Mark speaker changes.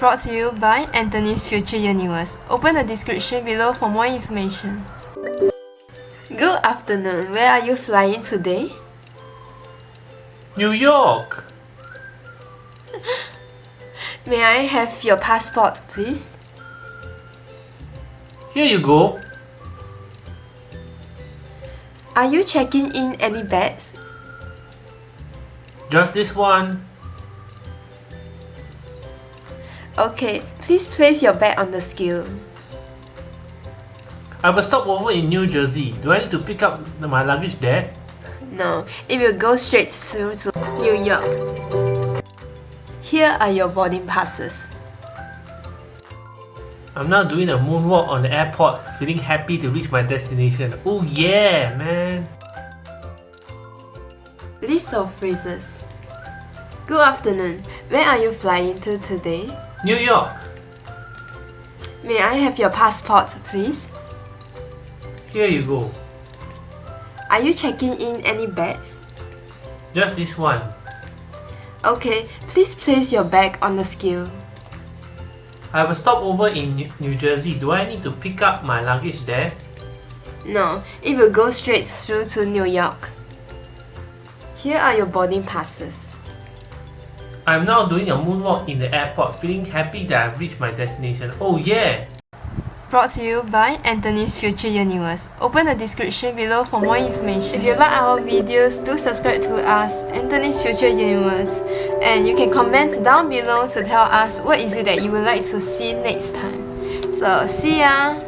Speaker 1: Brought to you by Anthony's Future Universe. Open the description below for more information. Good afternoon. Where are you flying today?
Speaker 2: New York!
Speaker 1: May I have your passport, please?
Speaker 2: Here you go.
Speaker 1: Are you checking in any bags?
Speaker 2: Just this one.
Speaker 1: Okay, please place your bag on the scale.
Speaker 2: I have a stopover in New Jersey. Do I need to pick up my luggage there?
Speaker 1: No, it will go straight through to New York. Here are your boarding passes.
Speaker 2: I'm now doing a moonwalk on the airport, feeling happy to reach my destination. Oh yeah, man!
Speaker 1: List of phrases. Good afternoon. Where are you flying to today?
Speaker 2: New York!
Speaker 1: May I have your passport, please?
Speaker 2: Here you go.
Speaker 1: Are you checking in any bags?
Speaker 2: Just this one.
Speaker 1: Okay, please place your bag on the scale.
Speaker 2: I have a stopover in New- New Jersey. Do I need to pick up my luggage there?
Speaker 1: No, it will go straight through to New York. Here are your boarding passes.
Speaker 2: I'm now doing a moonwalk in the airport, feeling happy that I've reached my destination. Oh yeah!
Speaker 1: Brought to you by Anthony's Future Universe. Open the description below for more information. If you like our videos, do subscribe to us, Anthony's Future Universe. And you can comment down below to tell us what is it that you would like to see next time. So, see ya!